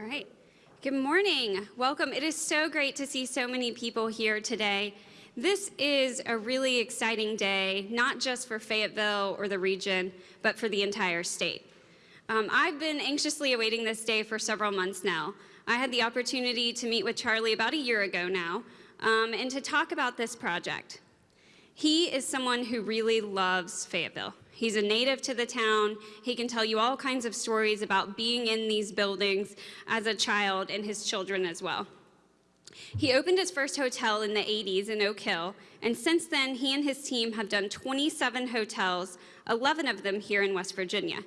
All right. Good morning. Welcome. It is so great to see so many people here today. This is a really exciting day, not just for Fayetteville or the region, but for the entire state. Um, I've been anxiously awaiting this day for several months now. I had the opportunity to meet with Charlie about a year ago now um, and to talk about this project. He is someone who really loves Fayetteville. He's a native to the town. He can tell you all kinds of stories about being in these buildings as a child and his children as well. He opened his first hotel in the 80s in Oak Hill, and since then, he and his team have done 27 hotels, 11 of them here in West Virginia.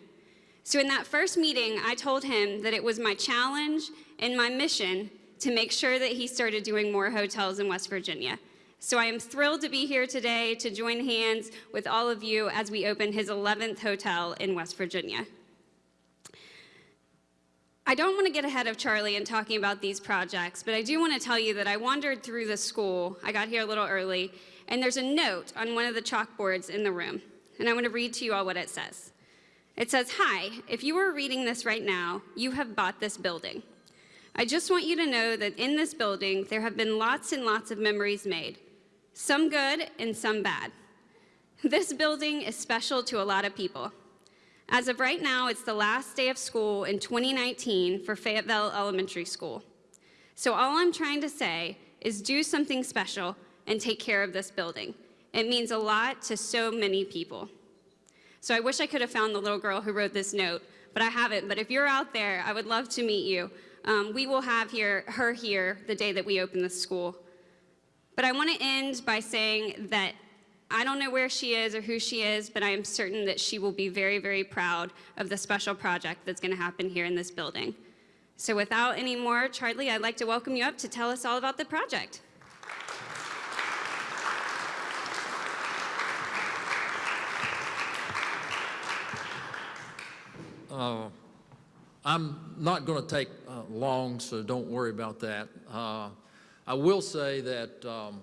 So in that first meeting, I told him that it was my challenge and my mission to make sure that he started doing more hotels in West Virginia. So I am thrilled to be here today to join hands with all of you as we open his 11th hotel in West Virginia. I don't want to get ahead of Charlie in talking about these projects, but I do want to tell you that I wandered through the school. I got here a little early, and there's a note on one of the chalkboards in the room, and I want to read to you all what it says. It says, Hi, if you are reading this right now, you have bought this building. I just want you to know that in this building, there have been lots and lots of memories made some good and some bad. This building is special to a lot of people. As of right now, it's the last day of school in 2019 for Fayetteville Elementary School. So all I'm trying to say is do something special and take care of this building. It means a lot to so many people. So I wish I could have found the little girl who wrote this note, but I haven't. But if you're out there, I would love to meet you. Um, we will have here, her here the day that we open the school. But I want to end by saying that I don't know where she is or who she is, but I am certain that she will be very, very proud of the special project that's going to happen here in this building. So without any more, Charlie, I'd like to welcome you up to tell us all about the project. Uh, I'm not going to take uh, long, so don't worry about that. Uh, I will say that um,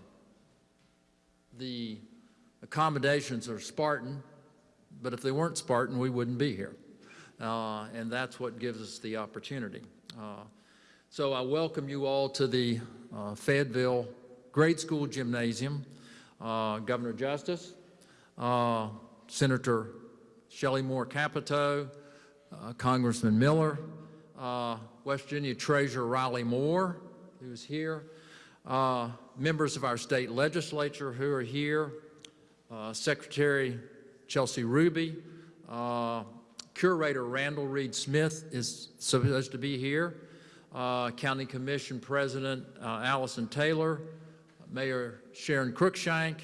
the accommodations are Spartan, but if they weren't Spartan, we wouldn't be here. Uh, and that's what gives us the opportunity. Uh, so I welcome you all to the uh, Fayetteville Grade School Gymnasium. Uh, Governor Justice, uh, Senator Shelley Moore Capito, uh, Congressman Miller, West Virginia Treasurer Riley Moore, who's here, uh, members of our state legislature who are here, uh, Secretary Chelsea Ruby, uh, Curator Randall Reid-Smith is supposed to be here, uh, County Commission President uh, Allison Taylor, Mayor Sharon Cruikshank,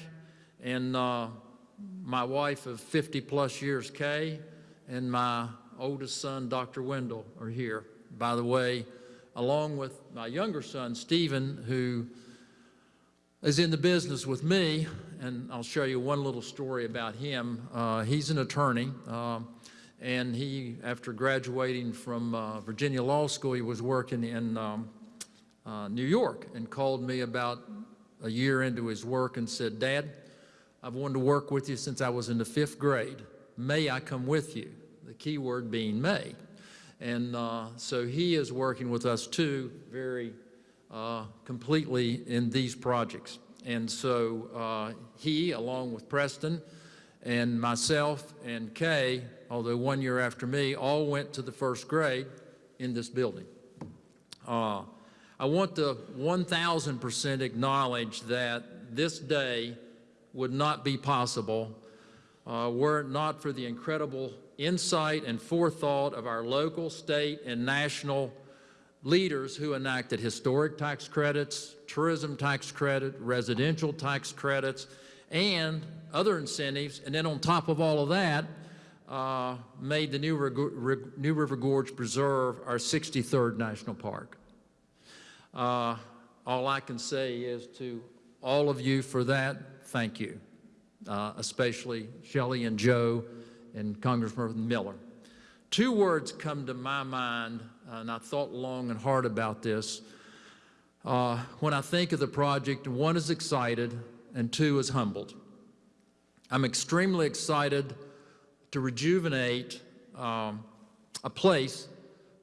and uh, my wife of 50 plus years, Kay, and my oldest son, Dr. Wendell, are here. By the way, along with my younger son, Stephen, who is in the business with me, and I'll show you one little story about him. Uh, he's an attorney, uh, and he, after graduating from uh, Virginia Law School, he was working in um, uh, New York and called me about a year into his work and said, Dad, I've wanted to work with you since I was in the fifth grade. May I come with you? The key word being may. And uh, so he is working with us too very uh, completely in these projects. And so uh, he, along with Preston and myself and Kay, although one year after me, all went to the first grade in this building. Uh, I want to 1,000% acknowledge that this day would not be possible uh, were it not for the incredible insight and forethought of our local, state, and national leaders who enacted historic tax credits, tourism tax credit, residential tax credits, and other incentives. And then on top of all of that, uh, made the New River, New River, Gorge Preserve our 63rd National Park. Uh, all I can say is to all of you for that, thank you, uh, especially Shelley and Joe and Congressman Miller. Two words come to my mind, uh, and I thought long and hard about this. Uh, when I think of the project, one is excited and two is humbled. I'm extremely excited to rejuvenate um, a place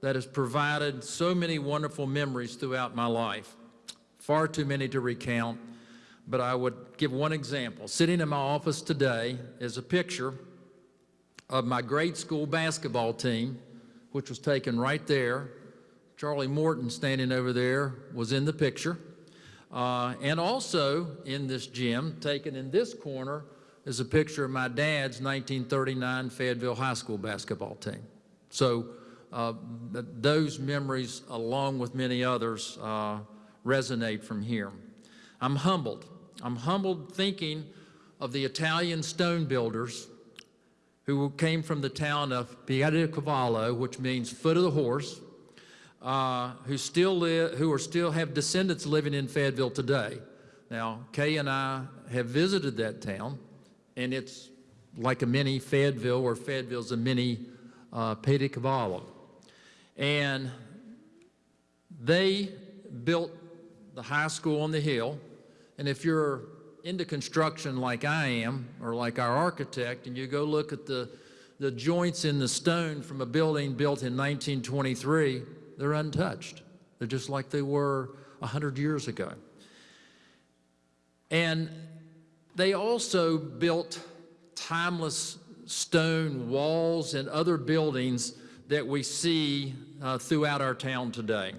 that has provided so many wonderful memories throughout my life. Far too many to recount, but I would give one example. Sitting in my office today is a picture of my grade school basketball team, which was taken right there. Charlie Morton standing over there was in the picture. Uh, and also in this gym, taken in this corner, is a picture of my dad's 1939 Fayetteville High School basketball team. So uh, th- those memories, along with many others, uh, resonate from here. I'm humbled. I'm humbled thinking of the Italian stone builders who came from the town of Piedicavallo, which means foot of the horse, uh, who still live, who are still have descendants living in Fayetteville today. Now, Kay and I have visited that town, and it's like a mini Fayetteville, or Fayetteville's a mini uh, Piedicavallo. And they built the high school on the hill, and if you're into construction like I am, or like our architect, and you go look at the, the joints in the stone from a building built in 1923, they're untouched. They're just like they were 100 years ago. And they also built timeless stone walls and other buildings that we see uh, throughout our town today.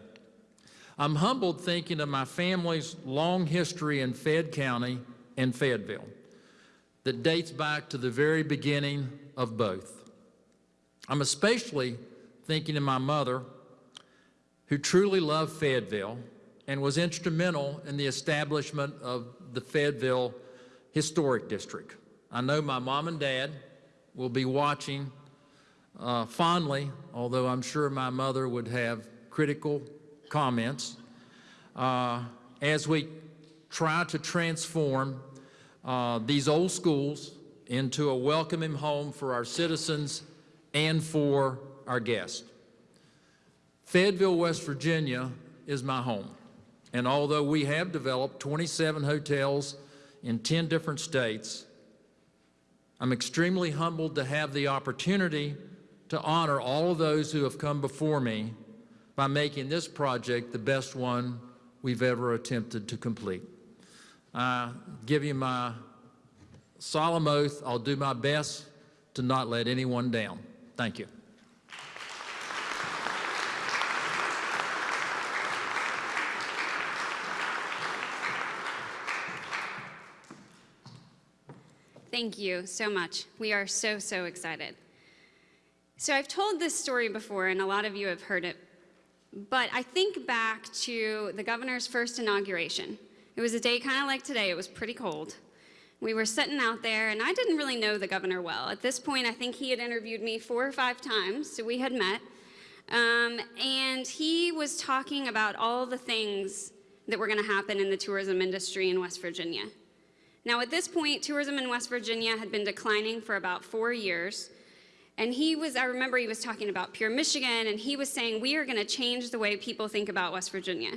I'm humbled thinking of my family's long history in Fayette County and Fayetteville that dates back to the very beginning of both. I'm especially thinking of my mother, who truly loved Fayetteville and was instrumental in the establishment of the Fayetteville Historic District. I know my mom and dad will be watching uh, fondly, although I'm sure my mother would have critical comments, uh, as we try to transform uh, these old schools into a welcoming home for our citizens and for our guests. Fayetteville, West Virginia is my home. And although we have developed 27 hotels in 10 different states, I'm extremely humbled to have the opportunity to honor all of those who have come before me by making this project the best one we've ever attempted to complete. I give you my solemn oath, I'll do my best to not let anyone down. Thank you. Thank you so much. We are so, so excited. So, I've told this story before, and a lot of you have heard it, but I think back to the governor's first inauguration. It was a day kind of like today, it was pretty cold. We were sitting out there, and I didn't really know the governor well. At this point, I think he had interviewed me four or five times, so we had met. Um, and he was talking about all the things that were going to happen in the tourism industry in West Virginia. Now, at this point, tourism in West Virginia had been declining for about four years. And he was, I remember he was talking about Pure Michigan, and he was saying, We are going to change the way people think about West Virginia.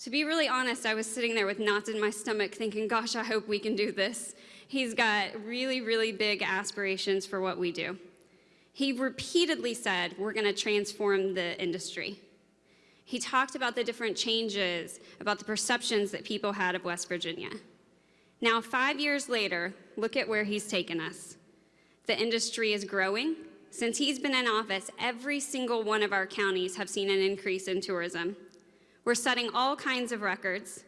To be really honest, I was sitting there with knots in my stomach thinking, Gosh, I hope we can do this. He's got really, really big aspirations for what we do. He repeatedly said, We're going to transform the industry. He talked about the different changes, about the perceptions that people had of West Virginia. Now, five years later, look at where he's taken us. The industry is growing. Since he's been in office, every single one of our counties have seen an increase in tourism. We're setting all kinds of records.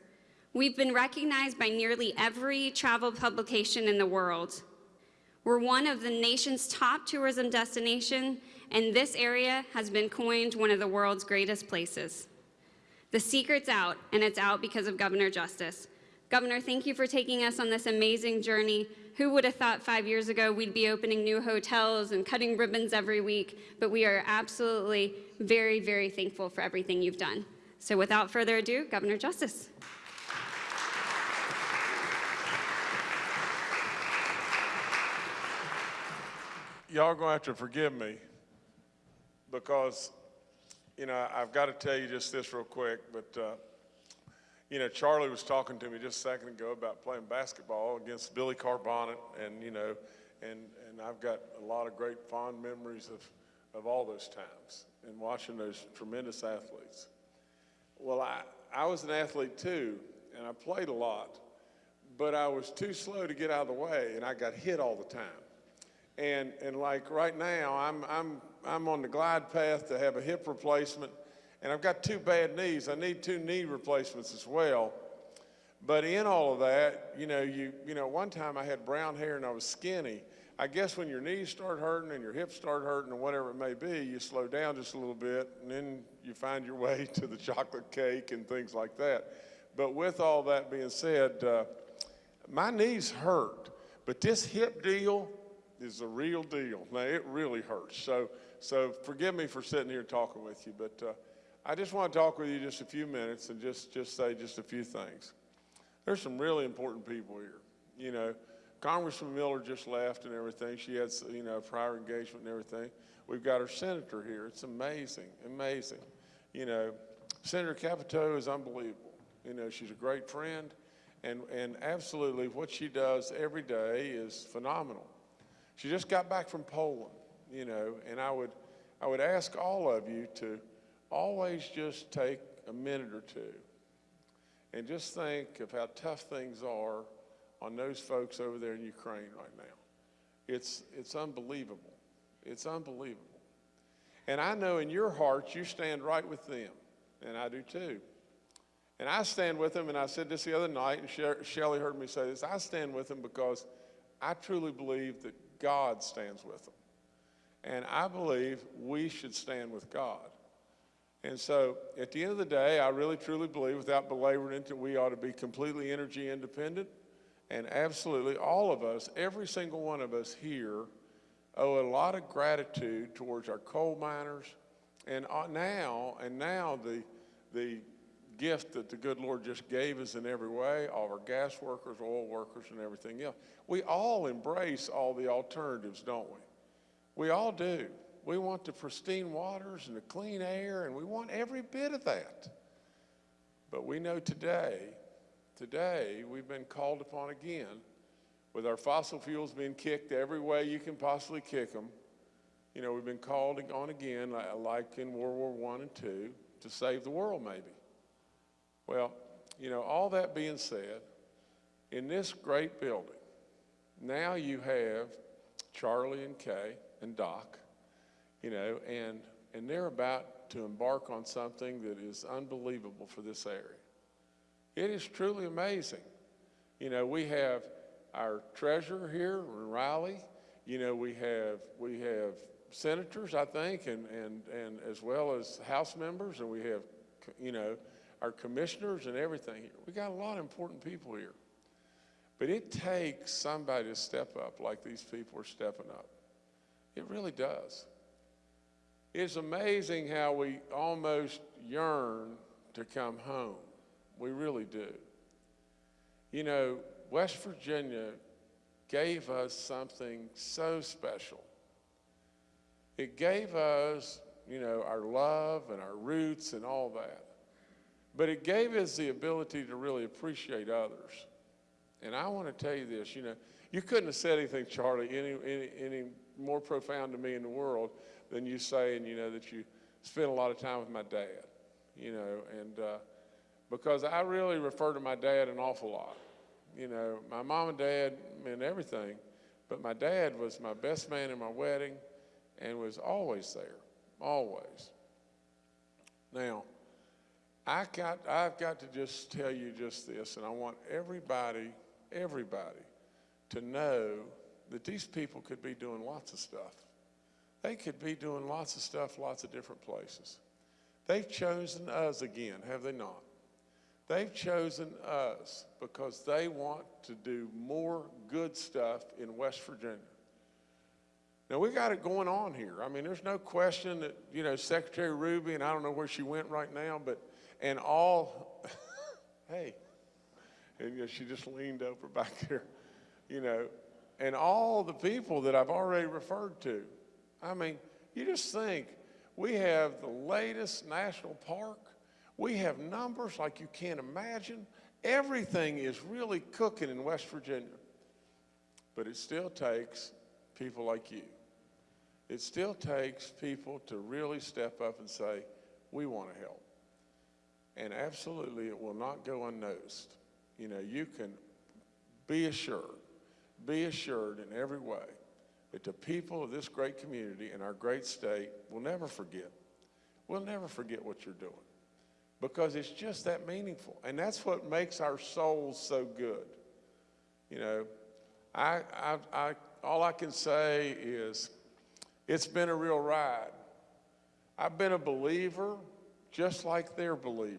We've been recognized by nearly every travel publication in the world. We're one of the nation's top tourism destination, and this area has been coined one of the world's greatest places. The secret's out, and it's out because of Governor Justice. Governor, thank you for taking us on this amazing journey. Who would have thought five years ago we'd be opening new hotels and cutting ribbons every week? But we are absolutely very, very thankful for everything you've done. So without further ado, Governor Justice. Y'all gonna have to forgive me because, you know, I've got to tell you just this real quick, but, uh, you know, Charlie was talking to me just a second ago about playing basketball against Billy Carbonnet, and you know, and and I've got a lot of great fond memories of of all those times and watching those tremendous athletes. Well, I, I was an athlete too, and I played a lot, but I was too slow to get out of the way, and I got hit all the time. And, and like right now, I'm, I'm, I'm on the glide path to have a hip replacement, and I've got two bad knees. I need two knee replacements as well. But in all of that, you know, you, you know, one time I had brown hair and I was skinny. I guess when your knees start hurting and your hips start hurting or whatever it may be, you slow down just a little bit and then you find your way to the chocolate cake and things like that. But with all that being said, uh, my knees hurt, but this hip deal is a real deal. Now it really hurts. So, so forgive me for sitting here talking with you, but uh, I just want to talk with you just a few minutes and just, just say just a few things. There's some really important people here. You know, Congressman Miller just left and everything. She had, you know, prior engagement and everything. We've got our senator here. It's amazing, amazing. You know, Senator Capito is unbelievable. You know, she's a great friend, and, and absolutely what she does every day is phenomenal. She just got back from Poland, you know, and I would, I would ask all of you to always just take a minute or two and just think of how tough things are on those folks over there in Ukraine right now. It's, it's unbelievable. It's unbelievable. And I know in your heart you stand right with them, and I do too. And I stand with them, and I said this the other night, and She- Shelley heard me say this. I stand with them because I truly believe that God stands with them. And I believe we should stand with God. And so at the end of the day, I really truly believe, without belaboring it, that we ought to be completely energy independent. And absolutely, all of us, every single one of us here, owe a lot of gratitude towards our coal miners. And uh, now, and now the, the gift that the good Lord just gave us in every way, all our gas workers, oil workers, and everything else. We all embrace all the alternatives, don't we? We all do. We want the pristine waters and the clean air, and we want every bit of that. But we know today, today, we've been called upon again with our fossil fuels being kicked every way you can possibly kick them. You know, we've been called on again, like in World War I and II, to save the world, maybe. Well, you know, all that being said, in this great building, now you have Charlie and Kay and Doc, you know, and, and they're about to embark on something that is unbelievable for this area. It is truly amazing. You know, we have our treasurer here, Riley. You know, we have, we have senators, I think, and, and, and as well as House members, and we have, you know, our commissioners and everything. We got a lot of important people here. But it takes somebody to step up like these people are stepping up. It really does. It's amazing how we almost yearn to come home. We really do. You know, West Virginia gave us something so special. It gave us, you know, our love and our roots and all that. But it gave us the ability to really appreciate others. And I want to tell you this, you know, you couldn't have said anything, Charlie, any, any, any more profound to me in the world than you saying, you know, that you spent a lot of time with my dad, you know, and uh, because I really refer to my dad an awful lot. You know, my mom and dad meant everything, but my dad was my best man in my wedding and was always there, always. Now, I got, I've got to just tell you just this, and I want everybody, everybody to know that these people could be doing lots of stuff. They could be doing lots of stuff, lots of different places. They've chosen us again, have they not? They've chosen us because they want to do more good stuff in West Virginia. Now, we got it going on here. I mean, there's no question that, you know, Secretary Ruby, and I don't know where she went right now, but, and all, hey, and you know, she just leaned over back there, you know, and all the people that I've already referred to. I mean, you just think we have the latest national park. We have numbers like you can't imagine. Everything is really cooking in West Virginia. But it still takes people like you. it still takes people to really step up and say, we want to help. And absolutely, it will not go unnoticed. You know, you can be assured, be assured in every way that the people of this great community and our great state will never forget. We'll never forget what you're doing because it's just that meaningful. And that's what makes our souls so good. You know, I, I, I, all I can say is it's been a real ride. I've been a believer just like they're believers.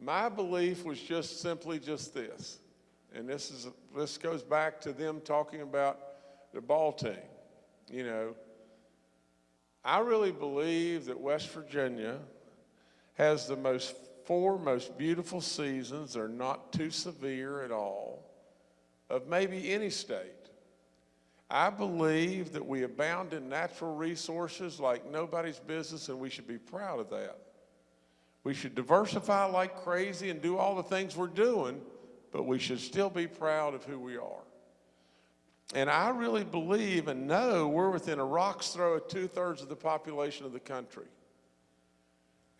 My belief was just simply just this, and this is this goes back to them talking about the ball team. You know, I really believe that West Virginia has the most four most beautiful seasons. They're not too severe at all of maybe any state. I believe that we abound in natural resources like nobody's business, and we should be proud of that. We should diversify like crazy and do all the things we're doing, but we should still be proud of who we are. And I really believe and know we're within a rock's throw of two thirds of the population of the country.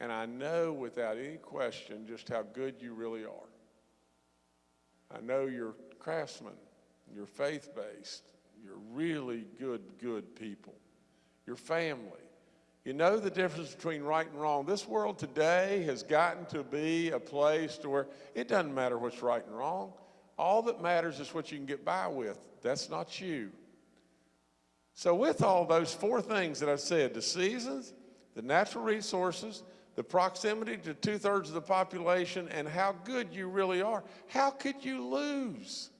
And I know without any question just how good you really are. I know you're craftsmen, you're faith based, you're really good, good people. Your family. You know the difference between right and wrong. This world today has gotten to be a place to where it doesn't matter what's right and wrong. All that matters is what you can get by with. That's not you. So, with all those four things that I've said the seasons, the natural resources, the proximity to two thirds of the population, and how good you really are, how could you lose?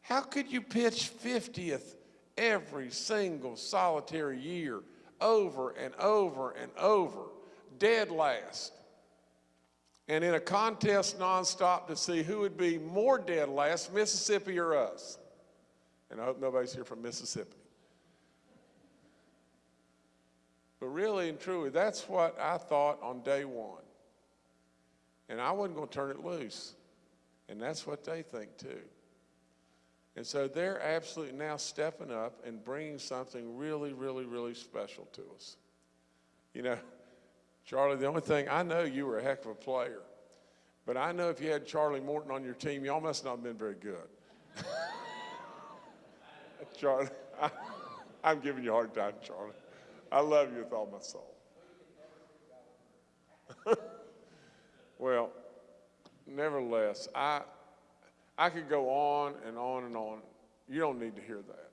How could you pitch 50th every single solitary year, over and over and over, dead last? And in a contest nonstop to see who would be more dead last, Mississippi or us. And I hope nobody's here from Mississippi. But really and truly, that's what I thought on day one. And I wasn't going to turn it loose. And that's what they think too. And so they're absolutely now stepping up and bringing something really, really, really special to us. You know, Charlie, the only thing, I know you were a heck of a player, but I know if you had Charlie Morton on your team, y'all must not have been very good. Charlie, I, I'm giving you a hard time, Charlie. I love you with all my soul. well, nevertheless, I, I could go on and on and on. You don't need to hear that.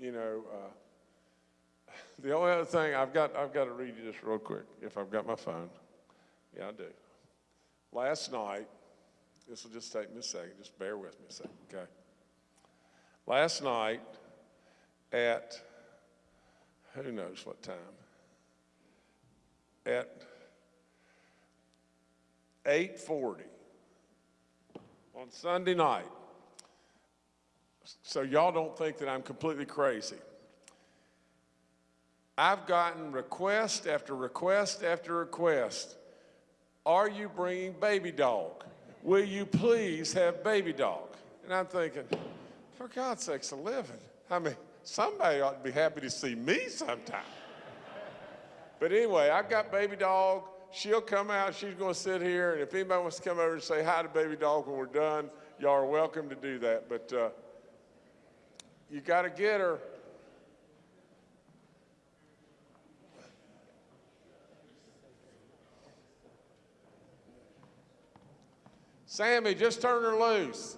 You know, uh, the only other thing I've got, I've got to read you this real quick if I've got my phone. Yeah, I do. Last night, this will just take me a second. Just bear with me a second, okay? Last night at who knows what time? At 8:40 on Sunday night. So y'all don't think that I'm completely crazy. I've gotten request after request after request. Are you bringing baby dog? Will you please have baby dog? And I'm thinking, for God's sakes, a living. I mean, somebody ought to be happy to see me sometime. But anyway, I've got baby dog. She'll come out. She's going to sit here. And if anybody wants to come over and say hi to baby dog when we're done, y'all are welcome to do that. But uh, you got to get her. Sammy, just turn her loose.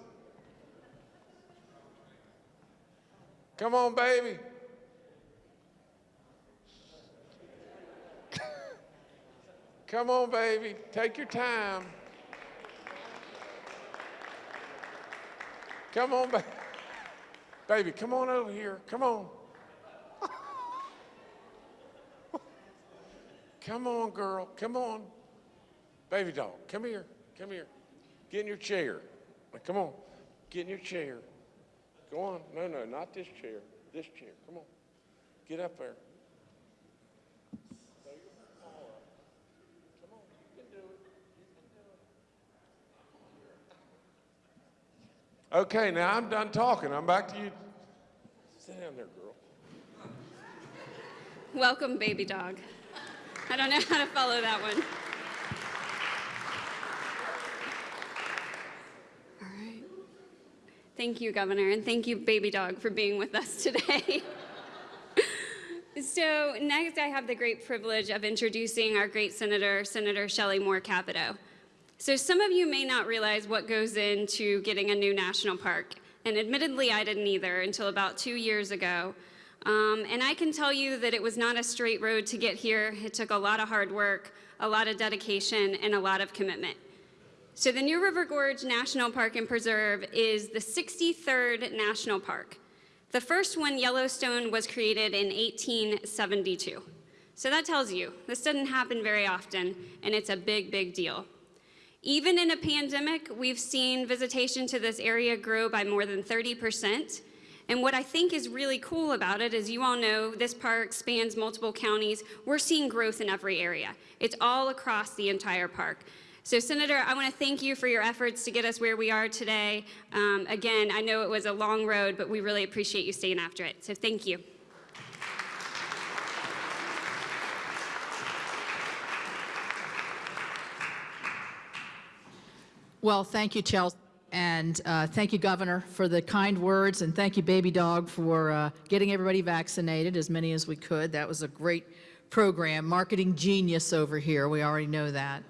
Come on, baby. Come on, baby. Take your time. Come on, baby. Baby, come on over here. Come on. come on, girl. Come on. Baby dog, come here. Come here. Get in your chair. Come on. Get in your chair. Go on. No, no, not this chair. This chair. Come on. Get up there. Okay, now I'm done talking. I'm back to you. Sit down there, girl. Welcome, baby dog. I don't know how to follow that one. All right. Thank you, Governor, and thank you, baby dog, for being with us today. so next, I have the great privilege of introducing our great Senator, Senator Shelley Moore Capito. So some of you may not realize what goes into getting a new national park, and admittedly, I didn't either until about two years ago. Um, and I can tell you that it was not a straight road to get here. It took a lot of hard work, a lot of dedication, and a lot of commitment. So the New River Gorge National Park and Preserve is the 63rd national park. The first one, Yellowstone, was created in 1872. So that tells you this doesn't happen very often, and it's a big, big deal. Even in a pandemic, we've seen visitation to this area grow by more than 30 percent. And what I think is really cool about it is you all know this park spans multiple counties. We're seeing growth in every area. It's all across the entire park. So Senator, I want to thank you for your efforts to get us where we are today. Um, again, I know it was a long road, but we really appreciate you staying after it. So thank you. Well, thank you, Chelsea, and uh, thank you, Governor, for the kind words, and thank you, Baby Dog, for uh, getting everybody vaccinated, as many as we could. That was a great program. Marketing genius over here, we already know that.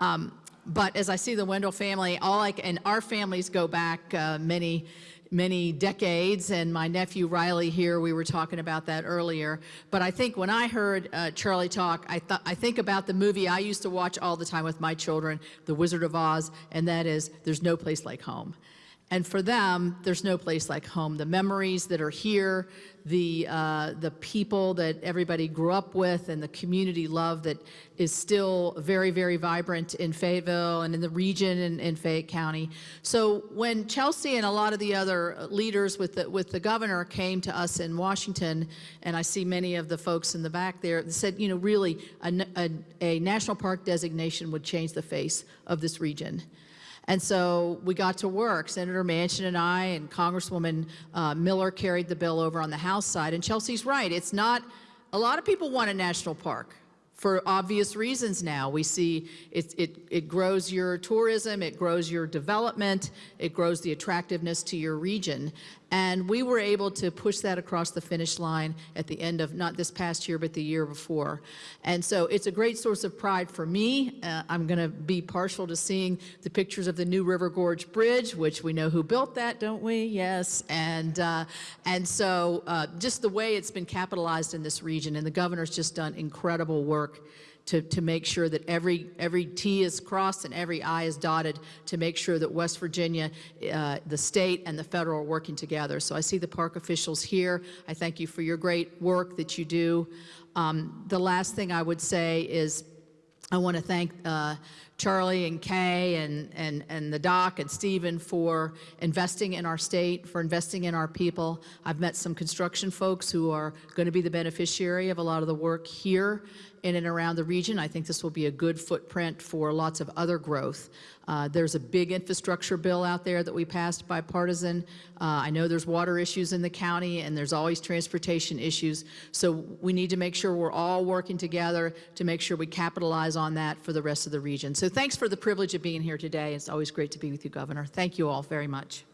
Um, but as I see the Wendell family, all I, and our families go back uh, many, many decades, and my nephew Riley here, we were talking about that earlier. But I think when I heard uh, Charlie talk, I, th I think about the movie I used to watch all the time with my children, The Wizard of Oz, and that is There's No Place Like Home. And for them, there's no place like home. The memories that are here, the, uh, the people that everybody grew up with, and the community love that is still very, very vibrant in Fayetteville and in the region and in Fayette County. So when Chelsea and a lot of the other leaders with the, with the governor came to us in Washington, and I see many of the folks in the back there, they said, you know, really, a, a, a national park designation would change the face of this region. And so we got to work. Senator Manchin and I and Congresswoman uh, Miller carried the bill over on the House side. And Chelsea's right. It's not, a lot of people want a national park for obvious reasons now. We see it, it, it grows your tourism, it grows your development, it grows the attractiveness to your region. And we were able to push that across the finish line at the end of not this past year, but the year before. And so it's a great source of pride for me. Uh, I'm going to be partial to seeing the pictures of the new River Gorge Bridge, which we know who built that, don't we? Yes. And, uh, and so uh, just the way it's been capitalized in this region, and the governor's just done incredible work to, to make sure that every, every T is crossed and every I is dotted to make sure that West Virginia, uh, the state and the federal are working together. So I see the park officials here. I thank you for your great work that you do. Um, the last thing I would say is I want to thank uh, Charlie and Kay and, and, and the doc and Stephen for investing in our state, for investing in our people. I've met some construction folks who are going to be the beneficiary of a lot of the work here in and around the region. I think this will be a good footprint for lots of other growth. Uh, there's a big infrastructure bill out there that we passed bipartisan. Uh, I know there's water issues in the county and there's always transportation issues. So we need to make sure we're all working together to make sure we capitalize on that for the rest of the region. So thanks for the privilege of being here today. It's always great to be with you, Governor. Thank you all very much.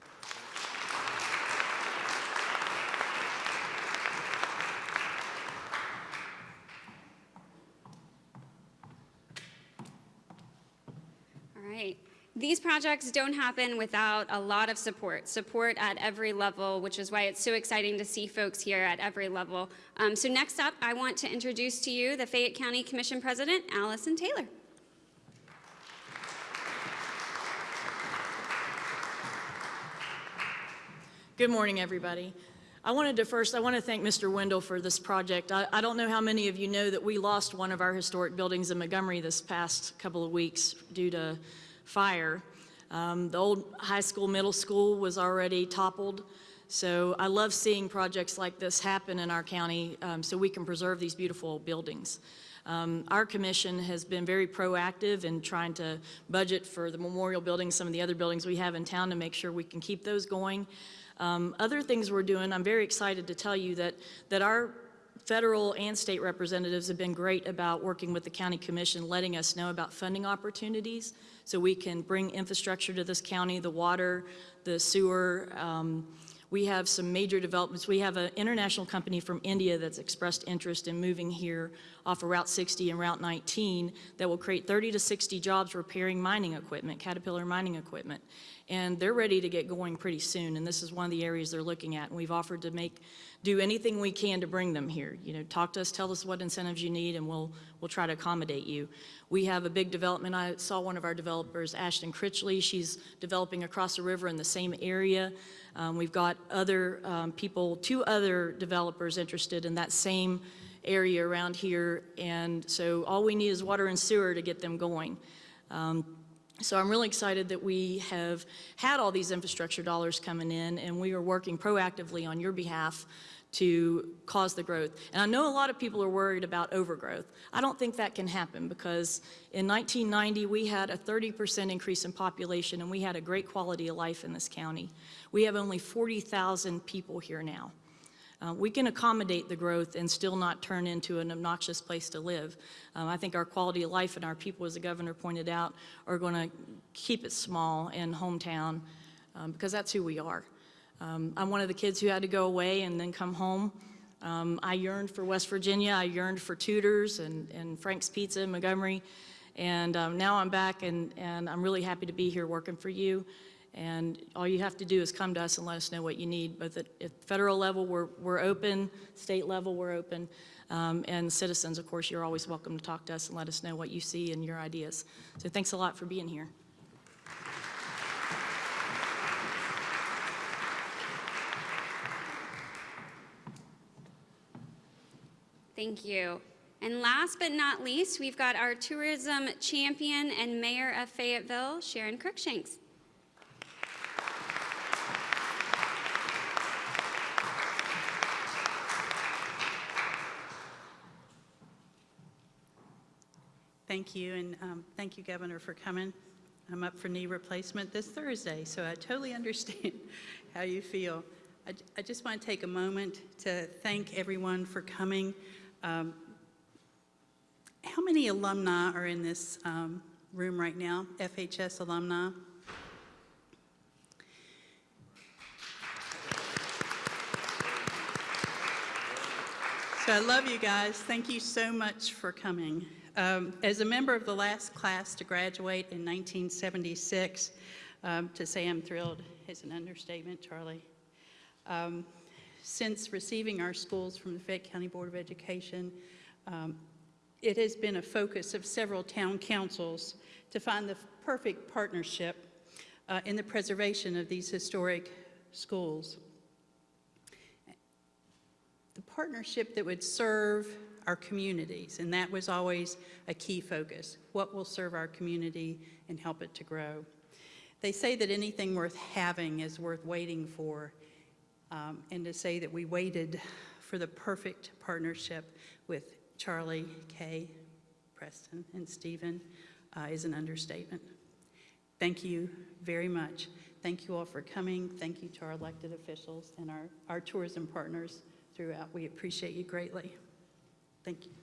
All right. These projects don't happen without a lot of support, support at every level, which is why it's so exciting to see folks here at every level. Um, so next up, I want to introduce to you the Fayette County Commission President, Allison Taylor. Good morning, everybody. I wanted to first, I want to thank Mr. Wendell for this project. I, I, don't know how many of you know that we lost one of our historic buildings in Montgomery this past couple of weeks due to fire. Um, the old high school, middle school was already toppled. So I love seeing projects like this happen in our county um, so we can preserve these beautiful buildings. Um, our commission has been very proactive in trying to budget for the memorial buildings, some of the other buildings we have in town to make sure we can keep those going. Um, other things we're doing, I'm very excited to tell you that, that our federal and state representatives have been great about working with the county commission, letting us know about funding opportunities so we can bring infrastructure to this county, the water, the sewer. um, We have some major developments. We have an international company from India that's expressed interest in moving here off of Route 60 and Route 19 that will create 30 to 60 jobs repairing mining equipment, Caterpillar mining equipment. And they're ready to get going pretty soon, and this is one of the areas they're looking at. And we've offered to make, do anything we can to bring them here. You know, talk to us, tell us what incentives you need, and we'll, we'll try to accommodate you. We have a big development. I saw one of our developers, Ashton Critchley. She's developing across the river in the same area. Um, we've got other um, people, two other developers interested in that same area around here. And so all we need is water and sewer to get them going. Um, so I'm really excited that we have had all these infrastructure dollars coming in, and we are working proactively on your behalf to cause the growth. And I know a lot of people are worried about overgrowth. I don't think that can happen because in 1990, we had a 30% increase in population, and we had a great quality of life in this county. We have only 40,000 people here now. Uh, we can accommodate the growth and still not turn into an obnoxious place to live. Um, I think our quality of life and our people, as the governor pointed out, are going to keep it small and hometown um, because that's who we are. Um, I'm one of the kids who had to go away and then come home. Um, I yearned for West Virginia. I yearned for Tudors and, and Frank's Pizza in Montgomery. And um, now I'm back, and, and I'm really happy to be here working for you. And all you have to do is come to us and let us know what you need. Both at, at federal level, we're, we're open, state level, we're open. Um, and citizens, of course, you're always welcome to talk to us and let us know what you see and your ideas. So thanks a lot for being here. Thank you. And last but not least, we've got our tourism champion and mayor of Fayetteville, Sharon Cruikshanks. Thank you, and um, thank you, Governor, for coming. I'm up for knee replacement this Thursday, so I totally understand how you feel. I, I just want to take a moment to thank everyone for coming. Um, how many alumni are in this um, room right now, FHS alumni? So I love you guys. Thank you so much for coming. Um, as a member of the last class to graduate in 1976, um, to say I'm thrilled is an understatement, Charlie. Um, since receiving our schools from the Fayette County Board of Education, um, it has been a focus of several town councils to find the perfect partnership uh, in the preservation of these historic schools the partnership that would serve our communities, and that was always a key focus. What will serve our community and help it to grow? They say that anything worth having is worth waiting for, um, and to say that we waited for the perfect partnership with Charlie, Kay, Preston, and Stephen uh, is an understatement. Thank you very much. Thank you all for coming. Thank you to our elected officials and our, our tourism partners throughout. We appreciate you greatly. Thank you.